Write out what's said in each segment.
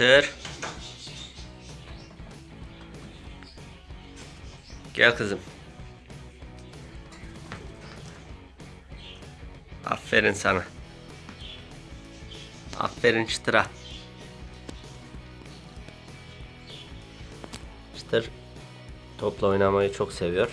Çıtır. Gel kızım. Aferin sana. Aferin çıtıra. Çıtır topla oynamayı çok seviyor.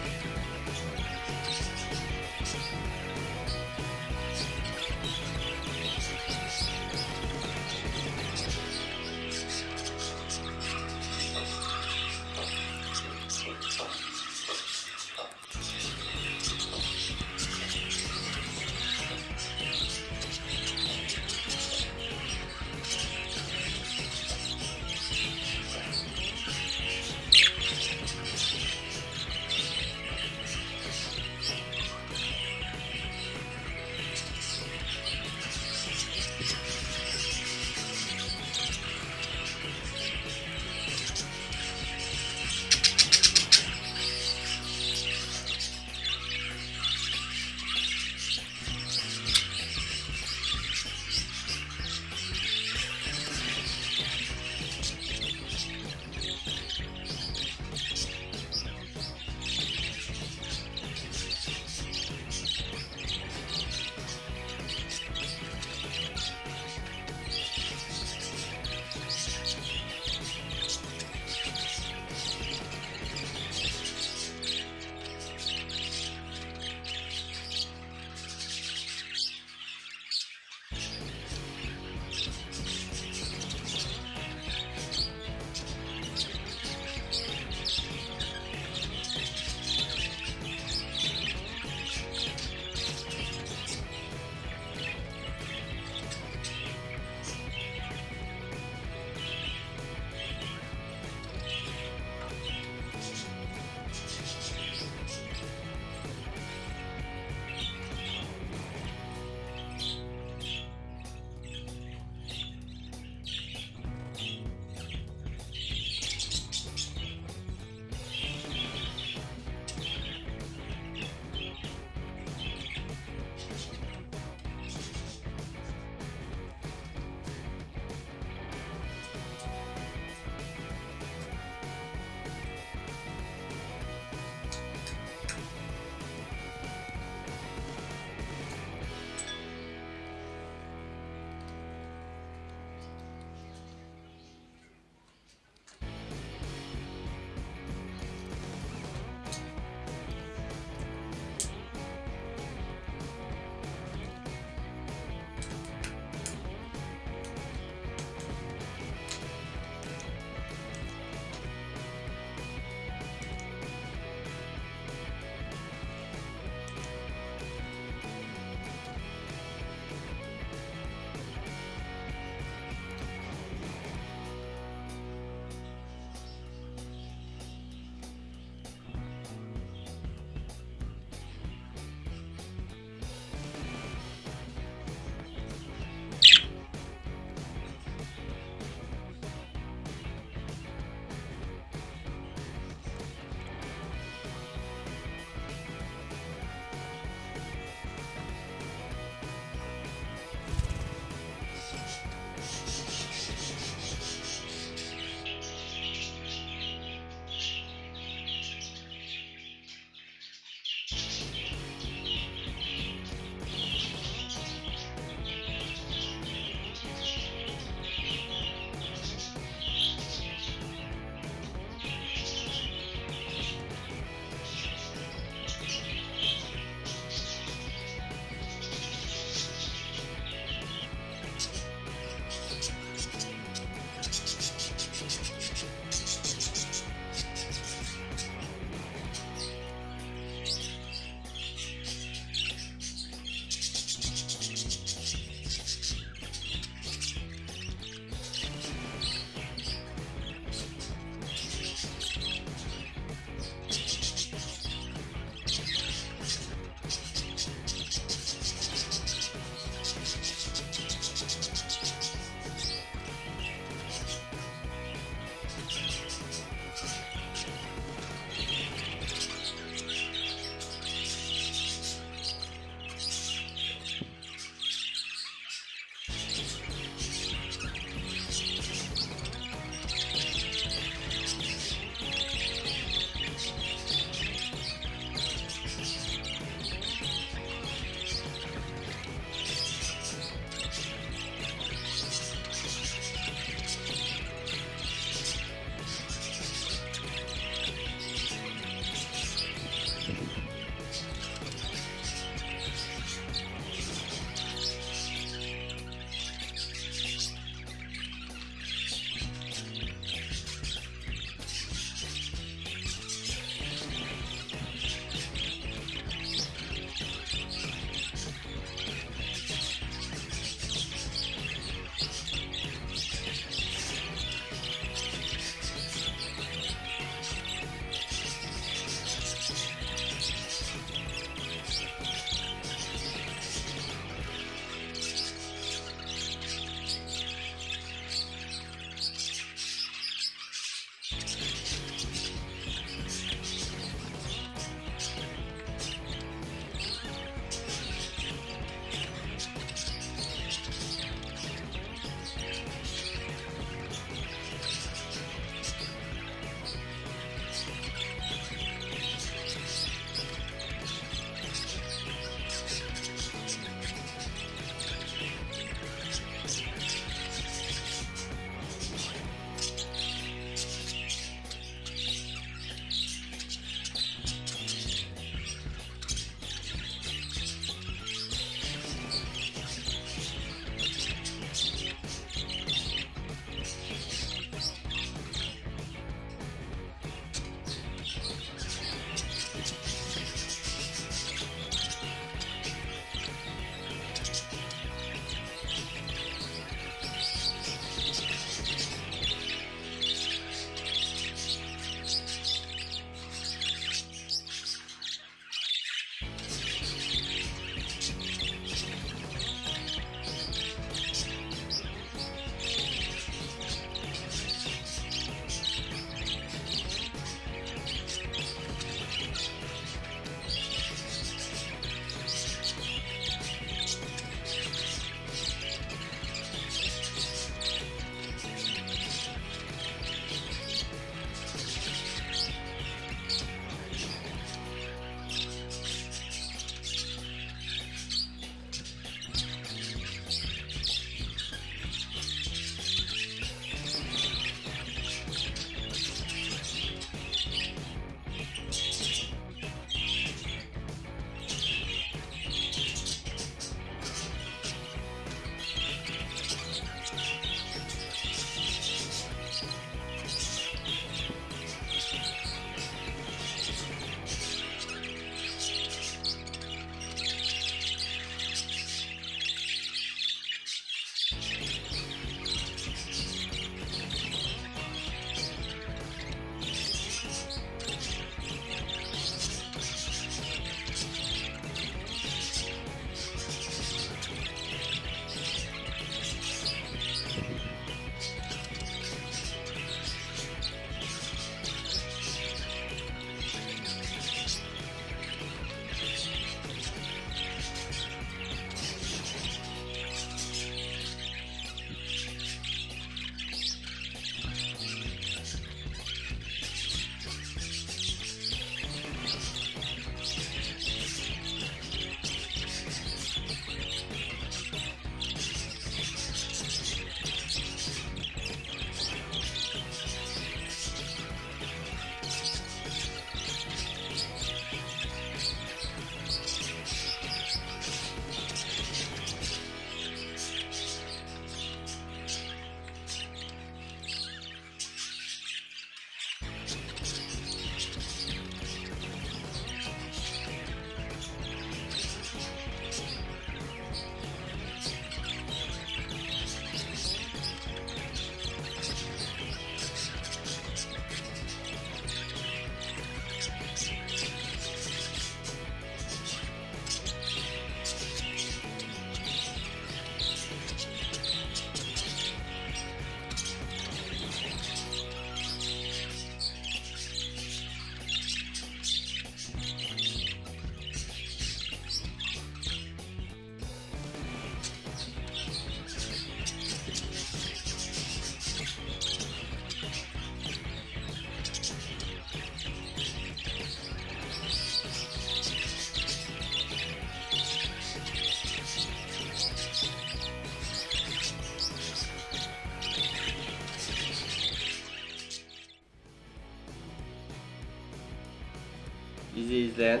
Bizi izleyen,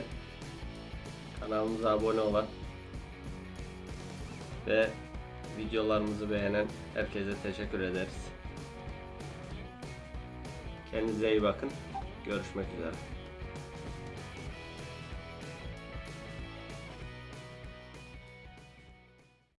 kanalımıza abone olan ve videolarımızı beğenen herkese teşekkür ederiz. Kendinize iyi bakın. Görüşmek üzere.